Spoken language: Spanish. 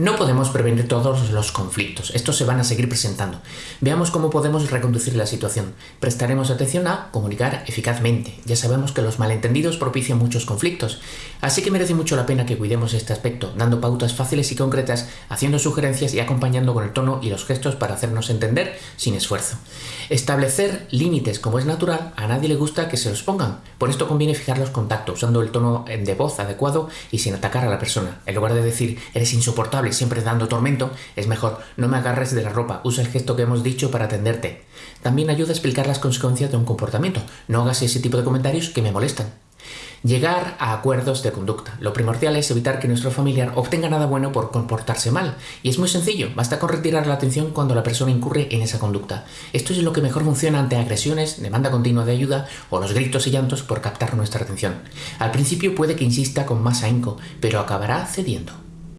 No podemos prevenir todos los conflictos, estos se van a seguir presentando. Veamos cómo podemos reconducir la situación. Prestaremos atención a comunicar eficazmente. Ya sabemos que los malentendidos propician muchos conflictos, así que merece mucho la pena que cuidemos este aspecto, dando pautas fáciles y concretas, haciendo sugerencias y acompañando con el tono y los gestos para hacernos entender sin esfuerzo. Establecer límites como es natural, a nadie le gusta que se los pongan, por esto conviene fijar los contactos, usando el tono de voz adecuado y sin atacar a la persona. En lugar de decir eres insoportable, siempre dando tormento, es mejor no me agarres de la ropa, usa el gesto que hemos dicho para atenderte. También ayuda a explicar las consecuencias de un comportamiento. No hagas ese tipo de comentarios que me molestan. Llegar a acuerdos de conducta. Lo primordial es evitar que nuestro familiar obtenga nada bueno por comportarse mal. Y es muy sencillo, basta con retirar la atención cuando la persona incurre en esa conducta. Esto es lo que mejor funciona ante agresiones, demanda continua de ayuda o los gritos y llantos por captar nuestra atención. Al principio puede que insista con más ahínco, pero acabará cediendo.